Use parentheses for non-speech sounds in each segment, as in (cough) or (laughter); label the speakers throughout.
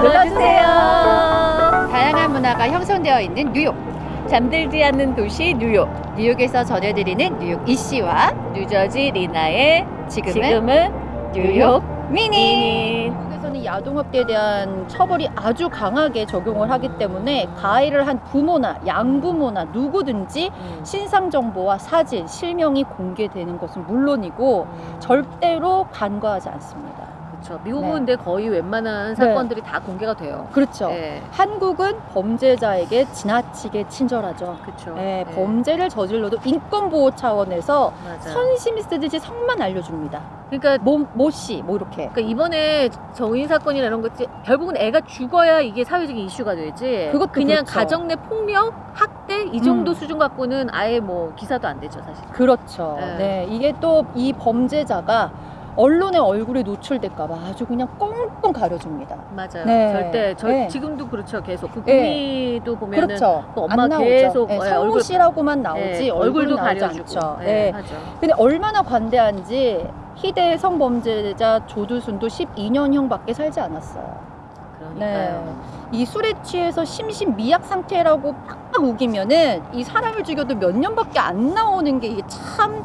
Speaker 1: 눌러주세요. 다양한 문화가 형성되어 있는 뉴욕.
Speaker 2: 잠들지 않는 도시 뉴욕.
Speaker 1: 뉴욕에서 전해드리는 뉴욕 이씨와
Speaker 2: 뉴저지 리나의
Speaker 1: 지금은,
Speaker 2: 지금은 뉴욕
Speaker 1: 미니.
Speaker 2: 미니.
Speaker 1: 미국에서는 야동학대에 대한 처벌이 아주 강하게 적용을 하기 때문에 가해를 한 부모나 양부모나 누구든지
Speaker 2: 음.
Speaker 1: 신상 정보와 사진, 실명이 공개되는 것은 물론이고
Speaker 2: 음.
Speaker 1: 절대로 간과하지 않습니다.
Speaker 2: 그렇죠. 미국은
Speaker 1: 네.
Speaker 2: 근데 거의 웬만한 사건들이 다 공개가 돼요.
Speaker 1: 그렇죠.
Speaker 2: 네.
Speaker 1: 한국은 범죄자에게 지나치게 친절하죠.
Speaker 2: 그렇죠.
Speaker 1: 네, 범죄를 저질러도 인권 보호 차원에서
Speaker 2: 맞아요.
Speaker 1: 선심이 쓰듯이 성만 알려줍니다.
Speaker 2: 그러니까
Speaker 1: 모, 모 씨 뭐 이렇게.
Speaker 2: 그러니까 이번에 정인 사건이나 이런 것들 결국은 애가 죽어야 이게 사회적인 이슈가 되지.
Speaker 1: 그것도
Speaker 2: 그냥
Speaker 1: 그렇죠.
Speaker 2: 가정 내 폭력, 학대 이 정도
Speaker 1: 음.
Speaker 2: 수준 갖고는 아예 뭐 기사도 안 되죠 사실.
Speaker 1: 그렇죠.
Speaker 2: 네.
Speaker 1: 네. 이게 또 이 범죄자가 언론의 얼굴에 노출될까봐 아주 그냥 꽁꽁 가려줍니다.
Speaker 2: 맞아요.
Speaker 1: 네.
Speaker 2: 절대 저
Speaker 1: 네.
Speaker 2: 지금도 그렇죠. 계속 그
Speaker 1: 네.
Speaker 2: 구미도 보면은
Speaker 1: 그렇죠.
Speaker 2: 그 엄마. 계속,
Speaker 1: 네,
Speaker 2: 예,
Speaker 1: 성모
Speaker 2: 얼굴-
Speaker 1: 씨라고만 나오지
Speaker 2: 네,
Speaker 1: 얼굴도 나오지
Speaker 2: 가려주고
Speaker 1: 않죠.
Speaker 2: 네,
Speaker 1: 네.
Speaker 2: 하죠.
Speaker 1: 근데 얼마나 관대한지 희대 성범죄자 조두순도 12년형밖에 살지 않았어요.
Speaker 2: 그러니까요.
Speaker 1: 이 술에 취해서 심신 미약 상태라고 팍팍 우기면은 이 사람을 죽여도 몇 년밖에 안 나오는 게 이게 참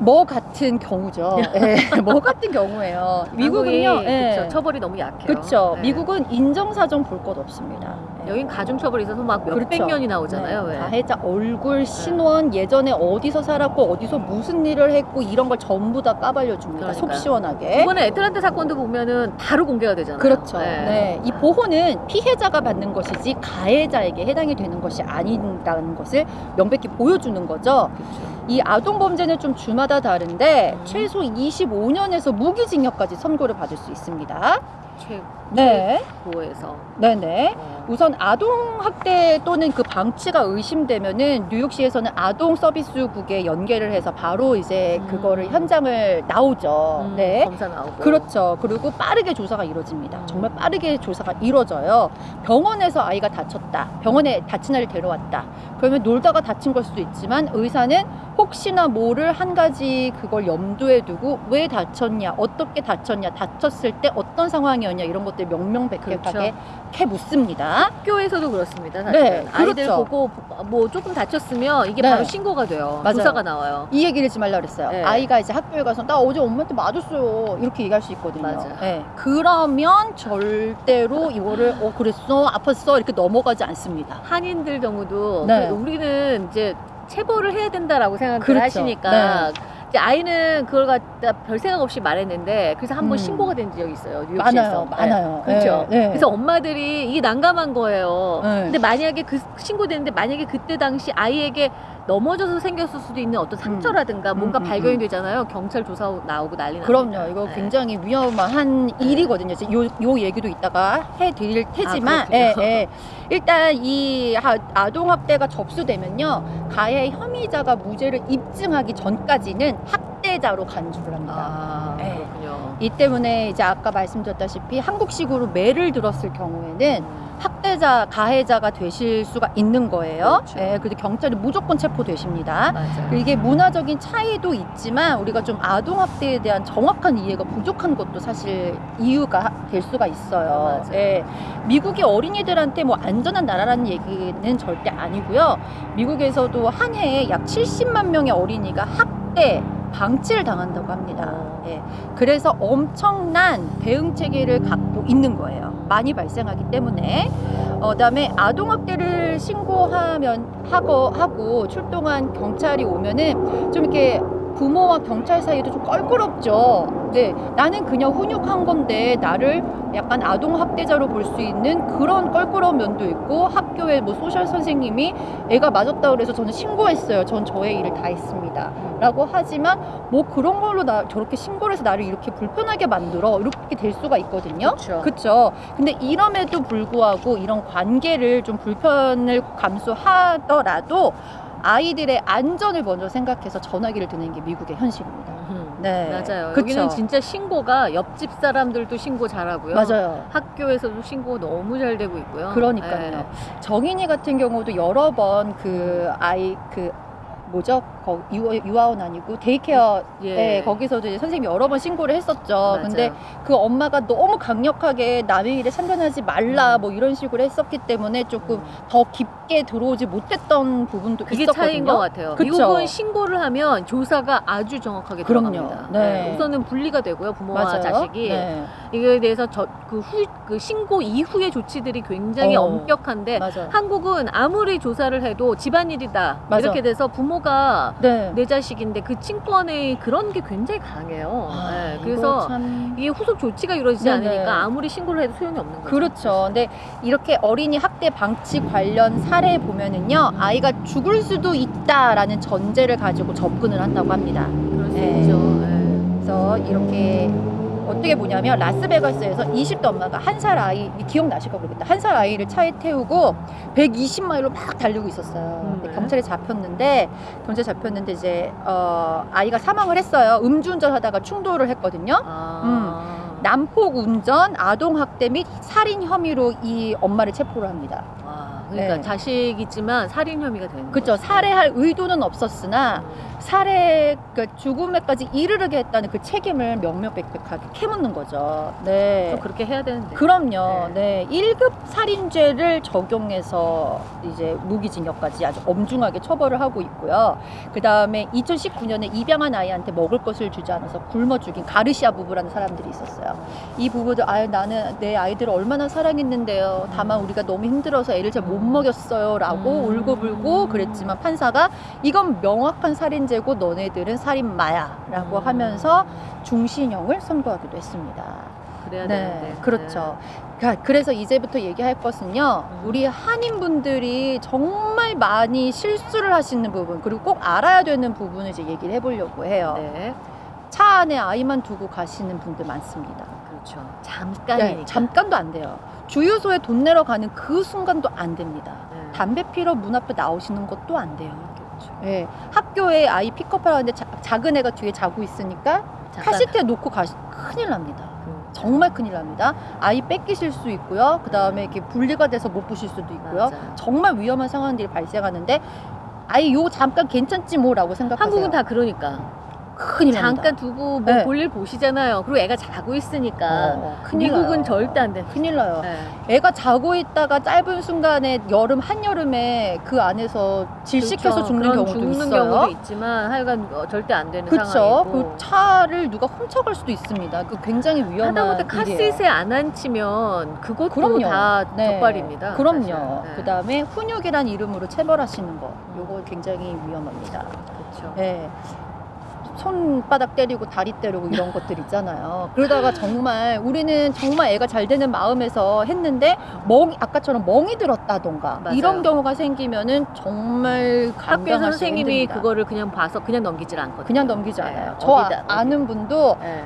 Speaker 1: 뭐 같은 경우죠. (laughs) 예, 뭐 같은 경우예요. 미국은요. 예.
Speaker 2: 그쵸, 처벌이 너무 약해요.
Speaker 1: 그렇죠.
Speaker 2: 네.
Speaker 1: 미국은 인정사정 볼 것 없습니다. 예.
Speaker 2: 여긴 가중 처벌이 있어서 막 몇백
Speaker 1: 그렇죠.
Speaker 2: 년이 나오잖아요.
Speaker 1: 네,
Speaker 2: 왜?
Speaker 1: 가해자 얼굴, 신원, 예전에 어디서 살았고 어디서 무슨 일을 했고 이런 걸 전부 다 까발려 줍니다. 속. 시원하게.
Speaker 2: 이번에 애틀란타 사건도 보면은 바로 공개가 되잖아요.
Speaker 1: 그렇죠.
Speaker 2: 네.
Speaker 1: 네. 이 보호는 피해자가 받는 것이지 가해자에게 해당이 되는 것이 아닌다는 것을 명백히 보여주는 거죠.
Speaker 2: 그렇죠.
Speaker 1: 이 아동 범죄는 좀 주마다 다른데
Speaker 2: 음.
Speaker 1: 최소 25년에서 무기징역까지 선고를 받을 수 있습니다.
Speaker 2: 최
Speaker 1: 네.
Speaker 2: 최고에서.
Speaker 1: 네네.
Speaker 2: 어.
Speaker 1: 우선 아동 학대 또는 그 방치가 의심되면은 뉴욕시에서는 아동 서비스국에 연계를 해서 바로 이제
Speaker 2: 음.
Speaker 1: 그거를 현장을 나오죠.
Speaker 2: 음,
Speaker 1: 네.
Speaker 2: 검사 나오고.
Speaker 1: 그렇죠. 그리고 빠르게 조사가 이루어집니다.
Speaker 2: 음.
Speaker 1: 정말 빠르게 조사가 이루어져요. 병원에서 아이가 다쳤다. 병원에 다친 아이를 데려왔다. 그러면 놀다가 다친 걸 수도 있지만 의사는 혹시나 모를 한 가지 그걸 염두에 두고 왜 다쳤냐, 어떻게 다쳤냐, 다쳤을 때 어떤 상황이었냐 이런 것들 명명백백하게
Speaker 2: 그렇죠.
Speaker 1: 캐 묻습니다.
Speaker 2: 학교에서도 그렇습니다. 사실
Speaker 1: 네,
Speaker 2: 아이들
Speaker 1: 그렇죠.
Speaker 2: 보고 뭐 조금 다쳤으면 이게
Speaker 1: 네.
Speaker 2: 바로 신고가 돼요.
Speaker 1: 맞아요.
Speaker 2: 조사가 나와요.
Speaker 1: 이 얘기를 하지 말라 그랬어요.
Speaker 2: 네.
Speaker 1: 아이가 이제 학교에 가서 나 어제 엄마한테 맞았어요. 이렇게 얘기할 수 있거든요.
Speaker 2: 맞아.
Speaker 1: 네. 그러면 절대로 이거를 어 그랬어 아팠어 이렇게 넘어가지 않습니다.
Speaker 2: 한인들 경우도
Speaker 1: 네.
Speaker 2: 그 우리는 이제 체벌을 해야 된다라고 생각을
Speaker 1: 그렇죠.
Speaker 2: 하시니까 이제 아이는 그걸 갖다 별 생각 없이 말했는데 그래서 한번
Speaker 1: 음.
Speaker 2: 신고가 된 적이 있어요 뉴욕시에서
Speaker 1: 많아요, 많아요.
Speaker 2: 네, 그렇죠
Speaker 1: 네, 네.
Speaker 2: 그래서 엄마들이 이게 난감한 거예요
Speaker 1: 네.
Speaker 2: 근데 만약에 그 신고되는데 만약에 그때 당시 아이에게 넘어져서 생겼을 수도 있는 어떤 상처라든가 뭔가
Speaker 1: 음, 음,
Speaker 2: 발견이
Speaker 1: 음.
Speaker 2: 되잖아요 경찰 조사 나오고 난리 납니다
Speaker 1: 그럼요. 이거
Speaker 2: 네.
Speaker 1: 굉장히 위험한 일이거든요. 이제 요, 요 얘기도 이따가 해드릴 테지만,
Speaker 2: 아.
Speaker 1: 예, 예. 일단 이 하- 아동학대가 접수되면요. 가해 혐의자가 무죄를 입증하기 전까지는 학대자로 간주를 합니다.
Speaker 2: 아
Speaker 1: 네.
Speaker 2: 그렇군요
Speaker 1: 이 때문에 이제 아까 말씀드렸다시피 한국식으로 매를 들었을 경우에는
Speaker 2: 음.
Speaker 1: 학대자, 가해자가 되실 수가 있는 거예요.
Speaker 2: 그렇죠.
Speaker 1: 예, 근데 경찰이 무조건 체포되십니다.
Speaker 2: 맞아요
Speaker 1: 이게 문화적인 차이도 있지만 우리가 좀 아동학대에 대한 정확한 이해가 부족한 것도 사실 이유가 될 수가 있어요.
Speaker 2: 맞아요.
Speaker 1: 예. 미국이 어린이들한테 뭐 안전한 나라라는 얘기는 절대 아니고요. 미국에서도 한 해에 약 70만 명의 어린이가 학대, 방치를 당한다고 합니다.
Speaker 2: 어.
Speaker 1: 예. 그래서 엄청난 대응 체계를 갖고 있는 거예요. 많이 발생하기 때문에. 어, 그다음에 아동학대를 신고하면 하고 하고 출동한 경찰이 오면은 좀 이렇게 부모와 경찰 사이도 좀 껄끄럽죠. 네, 나는 그냥 훈육한 건데 나를 약간 아동 학대자로 볼 수 있는 그런 껄끄러운 면도 있고 학교에 뭐 소셜 선생님이 애가 맞았다 그래서 저는 신고했어요. 전 저의 일을 다 했습니다. 라고 하지만 뭐 그런 걸로 나 저렇게 신고를 해서 나를 이렇게 불편하게 만들어 이렇게 될 수가 있거든요.
Speaker 2: 그렇죠.
Speaker 1: 근데 이럼에도 불구하고 이런 관계를 좀 불편을 감수하더라도 아이들의 안전을 먼저 생각해서 전화기를 드는 게 미국의 현실입니다.
Speaker 2: 음.
Speaker 1: 네.
Speaker 2: 맞아요.
Speaker 1: 그쵸.
Speaker 2: 여기는 진짜 신고가 옆집 사람들도 신고 잘하고요.
Speaker 1: 맞아요.
Speaker 2: 학교에서도 신고 너무 잘 되고 있고요.
Speaker 1: 그러니까요.
Speaker 2: 네.
Speaker 1: 정인이 같은 경우도 여러 번 그 아이 그 뭐죠? 거, 유아, 유아원 아니고 daycare
Speaker 2: 예.
Speaker 1: 예, 거기서도 이제 선생님이 여러 번 신고를 했었죠.
Speaker 2: 맞아요.
Speaker 1: 근데 그 엄마가 너무 강력하게 남의 일에 참견하지 말라
Speaker 2: 음.
Speaker 1: 뭐 이런 식으로 했었기 때문에 조금
Speaker 2: 음.
Speaker 1: 더 깊게 들어오지 못했던 부분도
Speaker 2: 그게
Speaker 1: 있었거든요.
Speaker 2: 차이인 것 같아요.
Speaker 1: 그쵸?
Speaker 2: 미국은 신고를 하면 조사가 아주 정확하게
Speaker 1: 그럼요.
Speaker 2: 들어갑니다.
Speaker 1: 네.
Speaker 2: 우선은 분리가 되고요, 부모와
Speaker 1: 맞아요.
Speaker 2: 자식이.
Speaker 1: 네.
Speaker 2: 이거에 대해서 저, 그 후, 그 신고 이후의 조치들이 굉장히
Speaker 1: 어.
Speaker 2: 엄격한데
Speaker 1: 맞아.
Speaker 2: 한국은 아무리 조사를 해도 집안일이다
Speaker 1: 맞아.
Speaker 2: 이렇게 돼서 부모가
Speaker 1: 네.
Speaker 2: 내 자식인데 그 친권의 그런 게 굉장히 강해요.
Speaker 1: 아,
Speaker 2: 네, 그래서
Speaker 1: 참...
Speaker 2: 이게 후속 조치가 이루어지지
Speaker 1: 네네.
Speaker 2: 않으니까 아무리 신고를 해도 소용이 없는 거죠.
Speaker 1: 그렇죠. 근데 이렇게 어린이 학대 방치 관련 사례 보면은요,
Speaker 2: 음.
Speaker 1: 아이가 죽을 수도 있다라는 전제를 가지고 접근을 한다고 합니다.
Speaker 2: 그럴 수
Speaker 1: 네.
Speaker 2: 있죠. 네.
Speaker 1: 그래서 이렇게 어떻게 보냐면 라스베가스에서 20대 엄마가 한 살 아이 기억나실까 모르겠다 한 살 아이를 차에 태우고 120마일로 막 달리고 있었어요.
Speaker 2: 음, 네.
Speaker 1: 경찰에 잡혔는데 경찰 잡혔는데 이제 어, 아이가 사망을 했어요. 음주운전 하다가 충돌을 했거든요.
Speaker 2: 아.
Speaker 1: 난폭 운전, 아동 학대 및 살인 혐의로 이 엄마를 체포를 합니다.
Speaker 2: 아, 그러니까
Speaker 1: 네.
Speaker 2: 자식이지만 살인 혐의가 되는
Speaker 1: 그렇죠.
Speaker 2: 거죠.
Speaker 1: 살해할 의도는 없었으나
Speaker 2: 음.
Speaker 1: 살해 그 죽음에까지 이르게 했다는 그 책임을 명명백백하게 캐묻는 거죠. 네.
Speaker 2: 좀 그렇게 해야 되는데.
Speaker 1: 그럼요. 네. 1급 살인죄를 적용해서 이제 무기징역까지 아주 엄중하게 처벌을 하고 있고요. 그 다음에 2019년에 입양한 아이한테 먹을 것을 주지 않아서 굶어 죽인 가르시아 부부라는 사람들이 있었어요. 이 부부도 아유 나는 내 아이들을 얼마나 사랑했는데요. 다만 우리가 너무 힘들어서 애를 잘못 먹였어요 라고
Speaker 2: 음.
Speaker 1: 울고불고 그랬지만 판사가 이건 명확한 살인죄고 너네들은 살인마야 라고
Speaker 2: 음.
Speaker 1: 하면서 중신형을 선고하기도 했습니다.
Speaker 2: 그래야
Speaker 1: 네,
Speaker 2: 되는데.
Speaker 1: 그렇죠. 그- 그래서 이제부터 얘기할 것은요,
Speaker 2: 음.
Speaker 1: 우리 한인분들이 정말 많이 실수를 하시는 부분, 그리고 꼭 알아야 되는 부분을 이제 얘기를 해보려고 해요.
Speaker 2: 네. 네.
Speaker 1: 차 안에 아이만 두고 가시는 분들 많습니다.
Speaker 2: 그렇죠.
Speaker 1: 네,
Speaker 2: 잠깐이니까.
Speaker 1: 잠깐도 안 돼요. 주유소에 돈 내러 가는 그 순간도 안 됩니다.
Speaker 2: 네.
Speaker 1: 담배 피러 문 앞에 나오시는 것도 안 돼요.
Speaker 2: 그렇죠.
Speaker 1: 예, 학교에 아이 픽업하려는데 자- 작은 애가 뒤에 자고 있으니까
Speaker 2: 잠깐.
Speaker 1: 카시트에 놓고 가시 큰일 납니다.
Speaker 2: 그-
Speaker 1: 정말 큰일 납니다. 아이 뺏기실 수 있고요. 그 다음에 이렇게 분리가 돼서 못 보실 수도 있고요.
Speaker 2: 맞아요.
Speaker 1: 정말 위험한 상황들이 발생하는데 아이 요 잠깐 괜찮지 뭐라고 생각하세요.
Speaker 2: 한국은 다 그러니까
Speaker 1: 큰일 납니다.
Speaker 2: 잠깐 두고 뭐
Speaker 1: 네.
Speaker 2: 볼일 보시잖아요. 그리고 애가 자고 있으니까
Speaker 1: 어, 큰일
Speaker 2: 미국은
Speaker 1: 나요.
Speaker 2: 절대 안 돼.
Speaker 1: 큰일 나요.
Speaker 2: 네.
Speaker 1: 애가 자고 있다가 짧은 순간에 여름 한여름에 그 안에서 질식해서
Speaker 2: 그렇죠.
Speaker 1: 죽는 경우도
Speaker 2: 죽는
Speaker 1: 있어요.
Speaker 2: 경우도 있지만 하여간 어, 절대 안 되는
Speaker 1: 그렇죠.
Speaker 2: 상황이고.
Speaker 1: 그 차를 누가 훔쳐갈 수도 있습니다. 그 굉장히 위험한
Speaker 2: 하다못해. 카시트에 안 앉히면 그것도
Speaker 1: 그럼요.
Speaker 2: 다
Speaker 1: 네.
Speaker 2: 적발입니다.
Speaker 1: 그럼요.
Speaker 2: 네.
Speaker 1: 그 다음에 훈육이란 이름으로 체벌하시는 거, 요거 굉장히 위험합니다.
Speaker 2: 그렇죠.
Speaker 1: 예. 손바닥 때리고 다리 때리고 이런 것들 있잖아요. 그러다가 정말 우리는 정말 애가 잘 되는 마음에서 했는데 멍 아까처럼 멍이 들었다던가
Speaker 2: 맞아요.
Speaker 1: 이런 경우가 생기면은 정말 감당하기
Speaker 2: 선생님이
Speaker 1: 힘듭니다.
Speaker 2: 그거를 그냥 봐서 그냥 넘기질 않거든요.
Speaker 1: 그냥 넘기지
Speaker 2: 네,
Speaker 1: 않아요. 저
Speaker 2: 어디다,
Speaker 1: 아, 는 분도
Speaker 2: 네.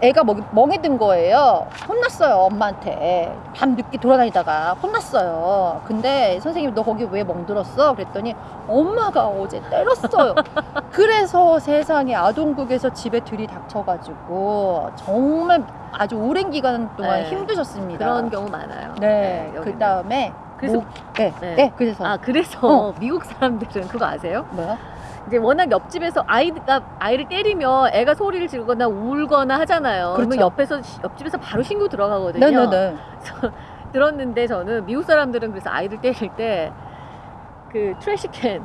Speaker 1: 애가 멍- 멍이 든 거예요. 혼났어요, 엄마한테. 밤 늦게 돌아다니다가 혼났어요. 근데 선생님이 너 거기 왜 멍들었어? 그랬더니 엄마가 어제 때렸어요. (laughs) 그래서 세상에 아동국에서 집에 들이닥쳐가지고 정말 아주 오랜 기간 동안
Speaker 2: 네.
Speaker 1: 힘드셨습니다.
Speaker 2: 그런 경우 많아요.
Speaker 1: 네,
Speaker 2: 여기는.
Speaker 1: 그 다음에
Speaker 2: 그래서
Speaker 1: 네,
Speaker 2: 네.
Speaker 1: 네. 그래서
Speaker 2: 아 그래서
Speaker 1: 어.
Speaker 2: 미국 사람들은 그거 아세요?
Speaker 1: 뭐야?
Speaker 2: 이제 워낙 옆집에서 아이가 아이를 때리면 애가 소리를 지르거나 울거나 하잖아요. 그러면
Speaker 1: 그렇죠.
Speaker 2: 옆에서 옆집에서 바로 신고 들어가거든요.
Speaker 1: 네네네.
Speaker 2: 그래서 (laughs) 들었는데 저는 미국 사람들은 그래서 아이들 때릴 때 그 트래시캔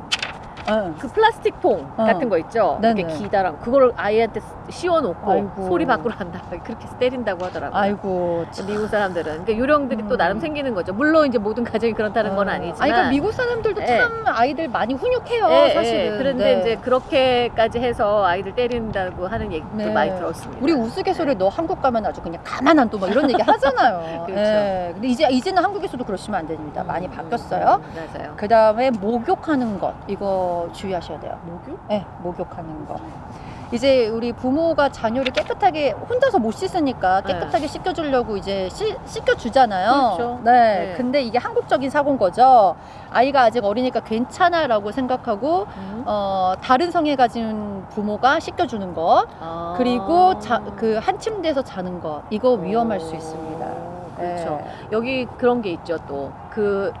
Speaker 1: 응.
Speaker 2: 그 플라스틱 통
Speaker 1: 어.
Speaker 2: 같은 거 있죠.
Speaker 1: 네네.
Speaker 2: 이렇게 기다란 그거를 아이한테 씌워놓고
Speaker 1: 아이고.
Speaker 2: 소리 밖으로 안 나가게 (laughs) 그렇게 때린다고 하더라고요.
Speaker 1: 아이고. 참.
Speaker 2: 미국 사람들은 그러니까 요령들이 또
Speaker 1: 음.
Speaker 2: 나름 생기는 거죠. 물론 이제 모든 가정이 그렇다는 건
Speaker 1: 어.
Speaker 2: 아니지만.
Speaker 1: 아니, 그러니까 미국 사람들도
Speaker 2: 예.
Speaker 1: 참 아이들 많이 훈육해요,
Speaker 2: 예,
Speaker 1: 사실은.
Speaker 2: 예. 그런데
Speaker 1: 네.
Speaker 2: 이제 그렇게까지 해서 아이들 때린다고 하는 얘기도
Speaker 1: 네.
Speaker 2: 많이 들었습니다.
Speaker 1: 우리 우스갯소리 너 한국 가면 아주 그냥 가만 안 둬 막 이런 얘기 하잖아요. (laughs)
Speaker 2: 그렇죠.
Speaker 1: 예. 근데 이제 이제는 한국에서도 그러시면 안 됩니다. 많이
Speaker 2: 음,
Speaker 1: 바뀌었어요.
Speaker 2: 음, 맞아요.
Speaker 1: 그 다음에 목욕하는 것 이거 주의하셔야 돼요.
Speaker 2: 목욕?
Speaker 1: 네, 목욕하는 거. 이제 우리 부모가 자녀를 깨끗하게 혼자서 못 씻으니까 깨끗하게 씻겨주려고 이제 씻, 씻겨주잖아요.
Speaker 2: 네. 그렇죠.
Speaker 1: 네.
Speaker 2: 네.
Speaker 1: 근데 이게 한국적인 사고인 거죠. 아이가 아직 어리니까 괜찮아라고 생각하고
Speaker 2: 음.
Speaker 1: 어, 다른 성에 가진 부모가 씻겨주는 것.
Speaker 2: 아.
Speaker 1: 그리고 자, 그한 침대에서 자는 것 이거 위험할 수 있습니다.
Speaker 2: 그렇죠.
Speaker 1: 예.
Speaker 2: 여기 그런 게 있죠 또 그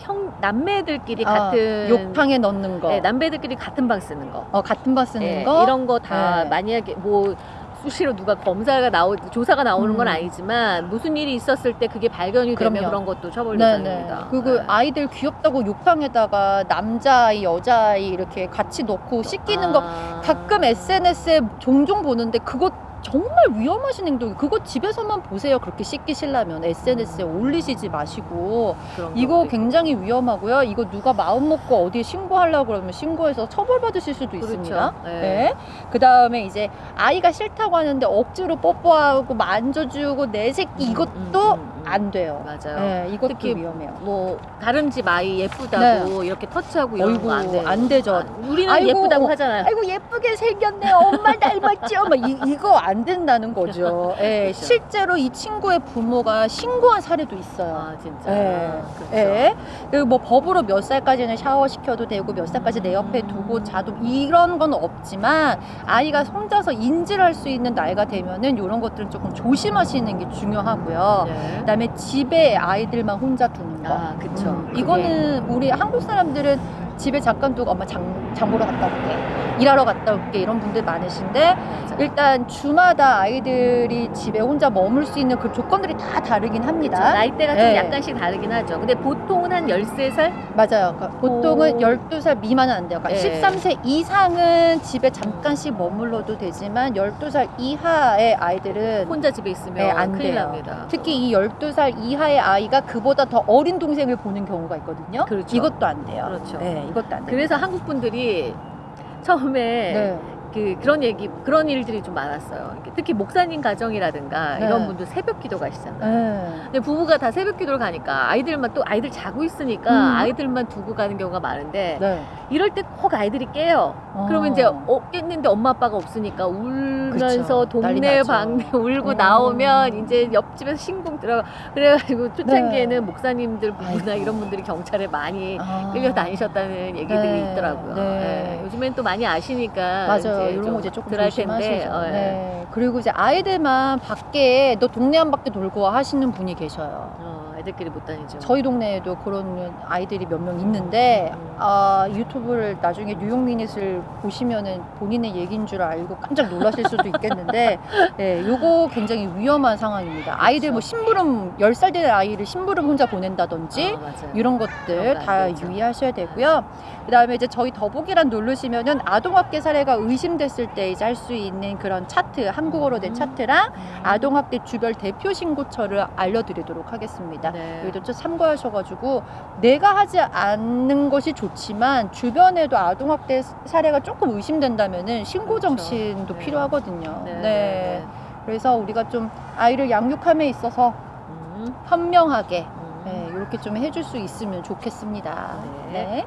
Speaker 2: 형 남매들끼리
Speaker 1: 아,
Speaker 2: 같은
Speaker 1: 욕탕에 넣는 거.
Speaker 2: 네, 남매들끼리 같은 방 쓰는 거.
Speaker 1: 어, 같은 바 쓰는
Speaker 2: 예,
Speaker 1: 거.
Speaker 2: 이런 거다
Speaker 1: 네.
Speaker 2: 만약에 뭐 수시로 누가 검사가 나오 조사가 나오는 건
Speaker 1: 음.
Speaker 2: 아니지만 무슨 일이 있었을 때 그게 발견이 되면
Speaker 1: 그럼요.
Speaker 2: 그런 것도 처벌. 대상입니다.
Speaker 1: 그리고
Speaker 2: 네.
Speaker 1: 아이들 귀엽다고 욕탕에다가 남자아이, 여자아이 이렇게 같이 넣고 씻기는 거
Speaker 2: 아.
Speaker 1: 가끔 SNS에 종종 보는데 그거 정말 위험하신 행동이 그거 집에서만 보세요 그렇게 씻기시려면 SNS에 올리시지 마시고 이거 굉장히 위험하고요 이거 누가 마음 먹고 어디에 신고하려고 그러면 신고해서 처벌받으실 수도
Speaker 2: 그렇죠.
Speaker 1: 있습니다
Speaker 2: 네.
Speaker 1: 네. 그 다음에 이제 아이가 싫다고 하는데 억지로 뽀뽀하고 만져주고 내 새끼
Speaker 2: 음,
Speaker 1: 이것도
Speaker 2: 음, 음, 음.
Speaker 1: 안 돼요
Speaker 2: 맞아요.
Speaker 1: 네, 이것도
Speaker 2: 특히
Speaker 1: 위험해요
Speaker 2: 뭐 다른 집 아이 예쁘다고 이렇게 터치하고 이런 거 안 돼요.
Speaker 1: 안 되죠.
Speaker 2: 아, 우리는
Speaker 1: 아이고,
Speaker 2: 예쁘다고 하잖아요.
Speaker 1: 아이고 예쁘게 생겼네 엄마 닮았죠 막 이, 이거 안 된다는 거죠 (laughs) 예,
Speaker 2: 그렇죠.
Speaker 1: 실제로 이 친구의 부모가 신고한 사례도 있어요
Speaker 2: 아 진짜.
Speaker 1: 예.
Speaker 2: 그렇죠.
Speaker 1: 예. 그리고 뭐 법으로 몇 살까지는 샤워 시켜도 되고 몇 살까지 내 옆에 두고 자도 이런 건 없지만 아이가 혼자서 인지를 할 수 있는 나이가 되면은 이런 것들은 조금 조심하시는 게 중요하고요.
Speaker 2: 네.
Speaker 1: 그다음에 집에 아이들만 혼자 두는 거.
Speaker 2: 아 그렇죠.
Speaker 1: 음, 이거는 우리 한국 사람들은 집에 잠깐 두고 엄마 장, 장 보러 갔다 올게 일하러 갔다 올게 이런 분들 많으신데 일단 주마다 아이들이 집에 혼자 머물 수 있는 그 조건들이 다 다르긴 합니다.
Speaker 2: 그렇죠. 나이대가 좀
Speaker 1: 네.
Speaker 2: 약간씩 다르긴 하죠. 근데 보통은 한 13살?
Speaker 1: 맞아요. 그러니까 보통은
Speaker 2: 오.
Speaker 1: 12살 미만은 안 돼요. 그러니까
Speaker 2: 네.
Speaker 1: 13세 이상은 집에 잠깐씩 머물러도 되지만 12살 이하의 아이들은
Speaker 2: 혼자 집에 있으면
Speaker 1: 네, 안
Speaker 2: 큰일
Speaker 1: 돼요.
Speaker 2: 납니다.
Speaker 1: 특히 이 12살 이하의 아이가 그보다 더 어린 동생을 보는 경우가 있거든요.
Speaker 2: 그렇죠.
Speaker 1: 이것도 안 돼요.
Speaker 2: 그렇죠.
Speaker 1: 네, 이것도 안 돼요.
Speaker 2: 그래서 한국 분들이 (laughs) 처음에
Speaker 1: 네.
Speaker 2: 그 그런 얘기 그런 일들이 좀 많았어요. 특히 목사님 가정이라든가
Speaker 1: 네.
Speaker 2: 이런 분들 새벽 기도 가시잖아요.
Speaker 1: 네.
Speaker 2: 근데 부부가 다 새벽 기도를 가니까 아이들만 또 아이들 자고 있으니까
Speaker 1: 음.
Speaker 2: 아이들만 두고 가는 경우가 많은데
Speaker 1: 네.
Speaker 2: 이럴 때 꼭 아이들이 깨요. 그러면 이제 어, 깼는데 엄마 아빠가 없으니까 울면서
Speaker 1: 그쵸.
Speaker 2: 동네. 방네 (laughs) 울고
Speaker 1: 음.
Speaker 2: 나오면 이제 옆집에서 신공 들어가 그래가지고 초창기에는
Speaker 1: 네.
Speaker 2: 목사님들 부부나
Speaker 1: 아이고.
Speaker 2: 이런 분들이 경찰에 많이
Speaker 1: 아.
Speaker 2: 끌려 다니셨다는 얘기들이
Speaker 1: 네,
Speaker 2: 있더라고요.
Speaker 1: 네.
Speaker 2: 예, 요즘엔 또 많이 아시니까
Speaker 1: 맞아요.
Speaker 2: 이제
Speaker 1: 이런 좀거 이제 조금
Speaker 2: 덜할. 텐데, 어, 예.
Speaker 1: 네. 그리고 이제 아이들만 밖에 너 동네 한 바퀴 돌고 와 하시는 분이 계셔요.
Speaker 2: 어, 애들끼리 못 다니죠.
Speaker 1: 저희 동네에도 그런 아이들이 몇 명 있는데
Speaker 2: 음.
Speaker 1: 아, 유튜브를 나중에 뉴욕 미닛을 보시면은 본인의 얘기인 줄 알고 깜짝 놀라실 수도 있겠는데 (laughs) 예, 요거 굉장히 위험한 상황입니다. 아이들 뭐 심부름 10살 된 아이를 심부름 혼자 보낸다든지
Speaker 2: 아.
Speaker 1: 이런 것들 다. 유의하셔야 되고요. 그 다음에 이제 저희 더보기란 누르시면은 아동학대 사례가 의심됐을 때 이제 할 수 있는 그런 차트 한국어로 된
Speaker 2: 음.
Speaker 1: 차트랑 아동학대 주별 대표 신고처를 알려드리도록 하겠습니다.
Speaker 2: 네.
Speaker 1: 여기도 좀 참고하셔가지고 내가 하지 않는 것이 좋지만 주변에도 아동학대 사례가 조금 의심된다면은 신고
Speaker 2: 그렇죠.
Speaker 1: 정신도
Speaker 2: 네.
Speaker 1: 필요하거든요.
Speaker 2: 네,
Speaker 1: 네.
Speaker 2: 네,
Speaker 1: 그래서 우리가 좀 아이를 양육함에 있어서
Speaker 2: 음,
Speaker 1: 현명하게
Speaker 2: 음.
Speaker 1: 네, 이렇게 좀 해줄 수 있으면 좋겠습니다.
Speaker 2: 네.
Speaker 1: 네.